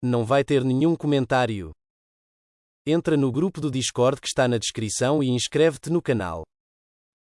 Não vai ter nenhum comentário. Entra no grupo do Discord que está na descrição e inscreve-te no canal.